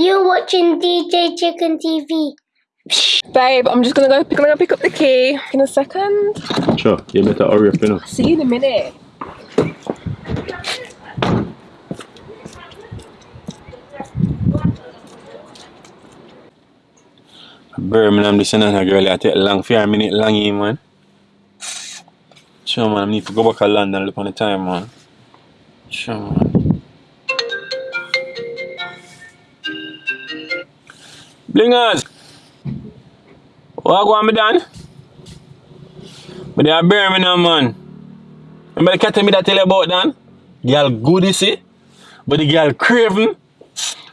You're watching DJ Chicken TV. Babe, I'm just gonna go gonna go pick up the key in a second. Sure, you better hurry up, you know. See you in a minute. Birmingham, this and that girl, I take long for a minute long in, man. Sure, man, I need to go back to London look on the time, man. Sure, man. Blingers! What go on, me done? But they are Birmingham, man. Remember the cat me that tell you about, Dan? Girl good, you see? But the girl craving.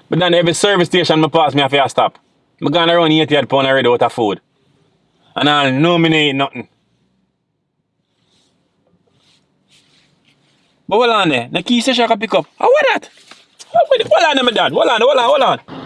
But then every service station me pass me have to stop. Me gone around 88 pound already out of food. And I'll ain't nothing. But hold on there. The key station I can pick up. Oh, what that? Hold on there, my dad. Hold on, hold on, hold on.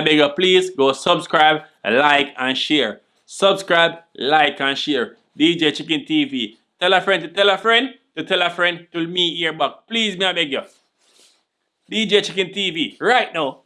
I beg you, please go subscribe, like, and share. Subscribe, like, and share. DJ Chicken TV. Tell a friend to tell a friend to tell a friend to me here back. Please, may I beg you. DJ Chicken TV, right now.